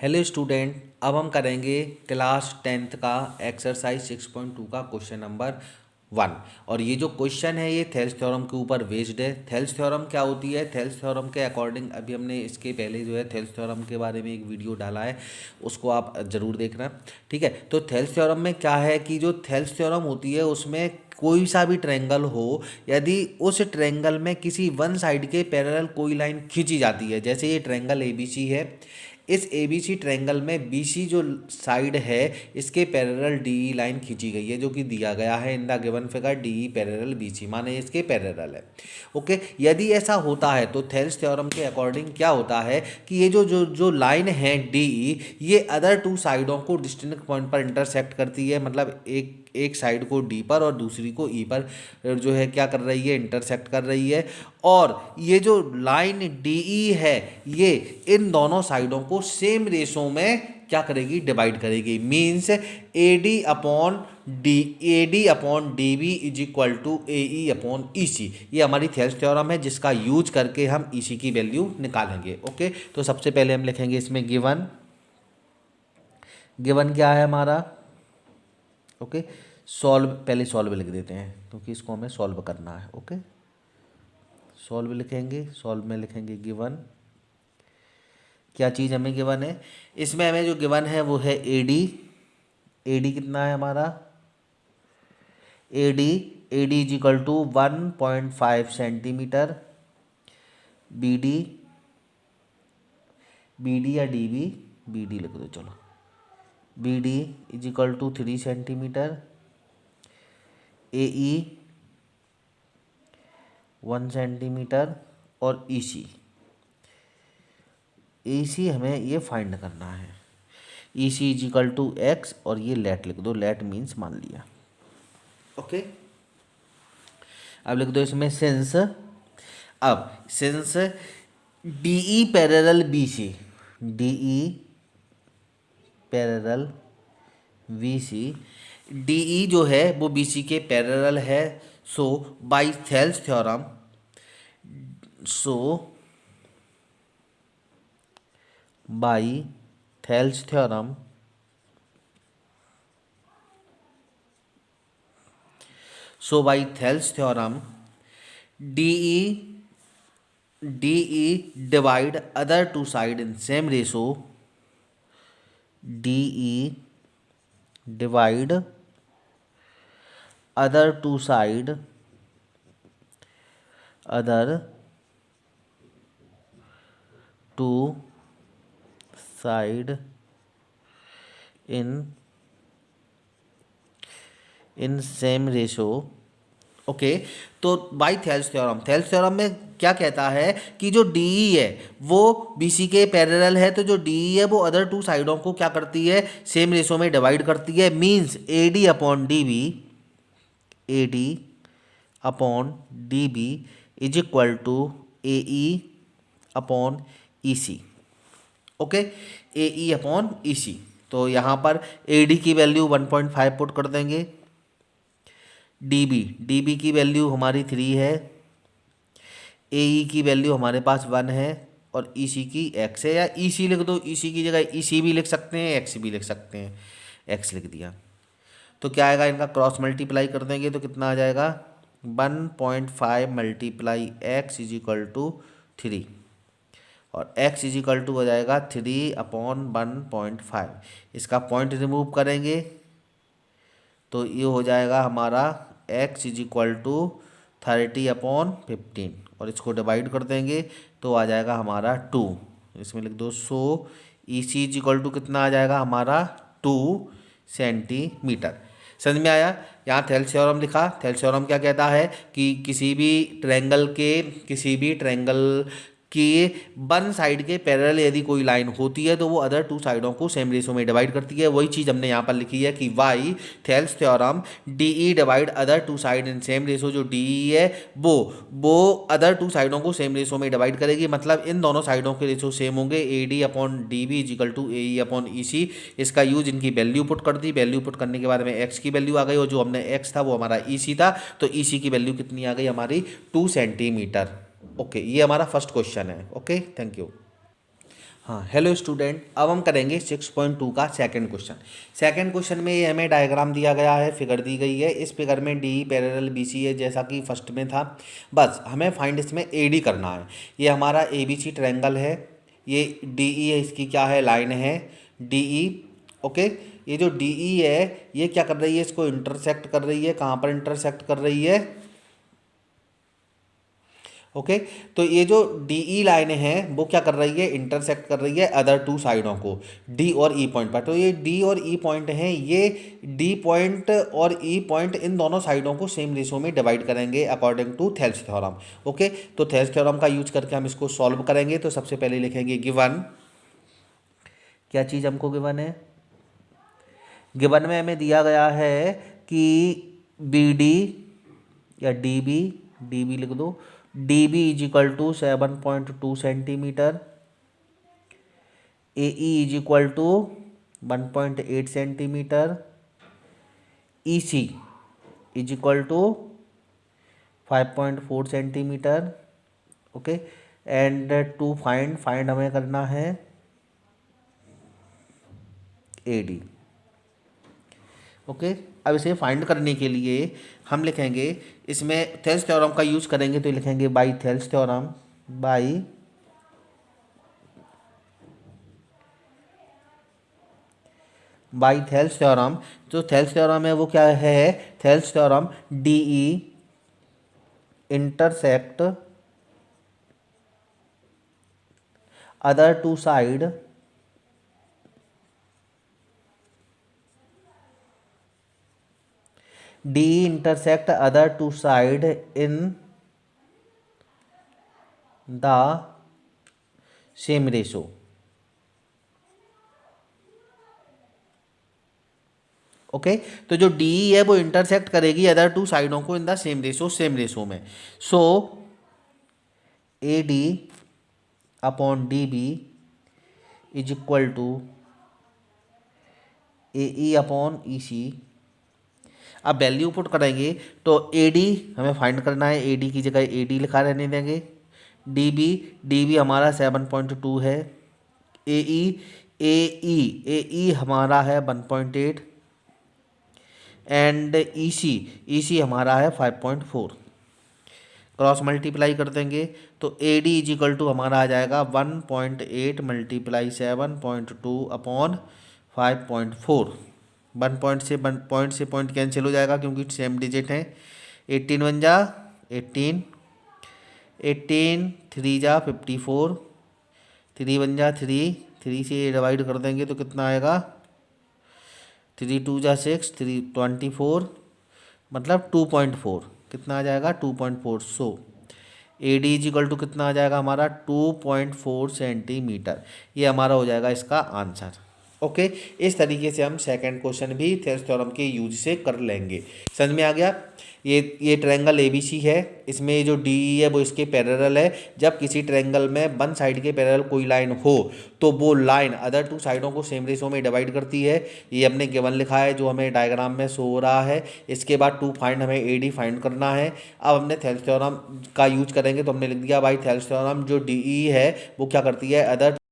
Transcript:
Hello student, अब हम करेंगे क्लास टेंथ का एक्सरसाइज सिक्स पॉइंट टू का क्वेश्चन नंबर वन। और ये जो क्वेश्चन है, ये थेल्स थ्योरम के ऊपर बेस्ड है। थेल्स थ्योरम क्या होती है? थेल्स थ्योरम के अकॉर्डिंग अभी हमने इसके पहले जो है, थेल्स थ्योरम के बारे में एक वीडियो डाला है, उसको आप ज़रूर देखना, ठीक है? तो थेल्स थ्योरम में क्या है कि जो थेल्स थ्योरम होती है, उसमें कोई सा भी ट्रायंगल हो, यदि उस ट्रेंगल में किसी वन साइड के पैरेलल कोई लाइन खींची जाती है, जैसे ये ट्रायंगल ए है इस ए बी सी ट्रैंगल में बी सी जो साइड है, इसके पैरेलल डी ई लाइन खींची गई है, जो कि दिया गया है in the given figure D E parallel B C माने इसके पैरेलल है। ओके यदि ऐसा होता है तो थेल्स थ्योरम के अकॉर्डिंग क्या होता है कि ये जो जो जो लाइन है डी ई ये अदर टू साइडों को डिस्टिंक्ट पॉइंट पर इंटरसेक्ट करती है मतलब एक एक साइड को डी पर और दूसरी को ई पर जो है क्या कर रही है इंटरसेक्ट कर रही है। और ये जो लाइन डी ई है, ये इन दोनों साइडों को सेम रेशो में क्या करेगी? डिवाइड करेगी। Means A D upon D A D upon D B is equal to A E upon E C ये हमारी थेल्स थ्योरम है, जिसका यूज़ करके हम ई सी की वैल्यू निकालेंगे ओके तो सबसे पहले हम लिखेंगे इसमें गिवन गिवन क्या है हमारा? ओके सॉल्व पहले सॉल्व लिख देते हैं, क्योंकि इसको हमें सॉल्व करना है ओके सॉल्व लिखेंगे सॉल्व में लिखेंगे गिवन क्या चीज़ हमें गिवन है? इसमें हमें जो गिवन है वो है ए डी ए डी कितना है हमारा? A D A D is equal to one point five centimetre B D B D या डी बी बी डी लिख दो, चलो. B D is equal to three centimetre A E one centimetre और E सी ए सी हमें ये find करना है। E C is equal to X और ये लेट लिख दो। लेट मीन्स मान लिया। ओके अब लिख दो इसमें सेंस अब since D E parallel B C D E parallel B C D E जो है, वो बी सी के पैरल है। So by Thales theorem so by Thales theorem. So by Thales theorem D E D E divide other two side in same ratio D E divide other two side in in same ratio okay तो by Thales theorem Thales theorem में क्या कहता है कि जो D E है, वो B C के पैरेलल है तो जो डी ई है, वो अदर टू साइडों को क्या करती है? सेम रेशो में डिवाइड करती है. Means A D upon D B A D upon D B is equal to A E upon E C okay? A, E upon E C. तो यहाँ पर ए डी की value one point five put कर देंगे। D B D B की value हमारी three है। A ई की वैल्यू हमारे पास वन है और ई सी की एक्स है। या ई सी लिख दो। ई सी की जगह ई सी भी लिख सकते हैं एक्स भी लिख सकते हैं। एक्स लिख दिया। तो क्या आएगा? इनका क्रॉस मल्टीप्लाई कर देंगे तो कितना आ जाएगा? One point five multiply X is equal to three. और x इज़ इक्वल टू हो जाएगा three upon one point five इसका पॉइंट रिमूव करेंगे तो ये हो जाएगा हमारा x is equal to thirty upon fifteen और इसको डिवाइड कर देंगे तो आ जाएगा हमारा टू इसमें लिख दो so E C is equal to कितना आ जाएगा हमारा टू सेंटीमीटर समझ में आया? यहाँ थेल्सियोरम लिखा। थेल्सियोरम क्या कहता है कि किसी भी ट्रैंगल के, किसी भी ट्रैंगल कि वन साइड के पैरेलल यदि कोई लाइन होती है तो वो अदर टू साइडों को सेम रेशो में डिवाइड करती है। वही चीज़ हमने यहाँ पर लिखी है कि by Thales theorem D E divide other two side in same ratio जो डी ई है, वो वो अदर टू साइडों को सेम रेशो में डिवाइड करेगी। मतलब इन दोनों साइडों के रेशो सेम होंगे। A D upon D B is equal to A E upon E C इसका यूज़ इनकी वैल्यू पुट कर दी। वैल्यू पुट करने के बाद में एक्स की वैल्यू आ गई और जो हमने एक्स था, वो हमारा ई सी था। तो ई सी की वैल्यू कितनी आ गई? हमारी टू सेंटीमीटर ओके ये हमारा फ़र्स्ट क्वेश्चन है. ओके थैंक यू हाँ हेलो स्टूडेंट अब हम करेंगे सिक्स पॉइंट टू का सेकंड क्वेश्चन सेकंड क्वेश्चन में ये हमें डायग्राम दिया गया है फिगर दी गई है. इस फिगर में डी पैरेलल बी सी है जैसा कि फ़र्स्ट में था. बस, हमें फाइंड इसमें ए डी करना है. ये हमारा ए बी सी ट्रैंगल है. ये डी ई है, इसकी क्या है? लाइन है. डी ई ओके ये जो डी ई है, ये क्या कर रही है? इसको इंटरसेक्ट कर रही है. कहाँ पर इंटरसेक्ट कर रही है? ओके तो ये जो डी ई लाइन है, वो क्या कर रही है? इंटरसेक्ट कर रही है अदर टू साइडों को। डी और ई e पॉइंट पर। तो ये डी और ई e पॉइंट हैं, ये डी पॉइंट और ई e पॉइंट इन दोनों साइडों को सेम रेशो में डिवाइड करेंगे according to Thales theorem okay तो थेल्स थ्योरम का यूज़ करके हम इसको सॉल्व करेंगे। तो सबसे पहले लिखेंगे गिवन क्या चीज़ हमको गिवन है? गिवन में हमें दिया गया है कि बी डी या डी बी डी बी लिख दो। D B is equal to seven point two centimetre A E is equal to one point eight centimetre E C is equal to five point four centimetre okay and to find find हमें करना है A D okay? अब इसे find करने के लिए हम लिखेंगे, इसमें थेल्स थ्योरम का यूज़ करेंगे तो लिखेंगे by Thales theorem by by Thales theorem जो थेल्स थ्योरम है वो क्या है? Thales theorem D E intersect other two side D intersect other two side in the same ratio okay okay? तो जो डी है, वो इंटरसेक्ट करेगी अदर टू साइडों को in the same ratio same ratio में so A D upon D B is equal to A E upon E C अब value put करेंगे तो ए डी हमें फाइंड करना है ए डी की जगह ए डी लिखा रहने देंगे। डी बी डी बी हमारा सेवन पॉइंट टू है। A E A E A E हमारा है one point eight and E C E C हमारा है five point four cross multiply कर देंगे तो A D is equal to हमारा आ जाएगा one point eight multiply seven point two upon five point four one point से one point से पॉइंट कैंसिल हो जाएगा क्योंकि सेम डिजिट हैं। एट्टीन वन जा एट्टीन एट्टीन थ्री जा फिफ्टी फोर थ्री वन जा थ्री थ्री से डिवाइड कर देंगे तो कितना आएगा? थ्री टू जा सिक्स थ्री ट्वेंटी फोर मतलब टू पॉइंट फोर कितना आ जाएगा? Two point four so A D is equal to कितना आ जाएगा हमारा? टू पॉइंट फोर सेंटीमीटर ये हमारा हो जाएगा इसका आंसर ओके इस तरीके से हम सेकंड क्वेश्चन भी थेल्स थ्योरम के यूज़ से कर लेंगे। समझ में आ गया? ये ये ट्रायंगल ए बी सी है। इसमें जो डी ई है, वो इसके पैरेलल है। जब किसी ट्रायंगल में वन साइड के पैरेलल कोई लाइन हो तो वो लाइन अदर टू साइडों को सेम रेशो में डिवाइड करती है। ये हमने गिवन लिखा है, जो हमें डायग्राम में शो हो रहा है। इसके बाद टू फाइंड हमें ए डी फाइंड करना है। अब हमने थेल्स थ्योरम का यूज़ करेंगे तो हमने लिख दिया, भाई थेल्स थ्योरम जो डी ई है, वो क्या करती है? अदर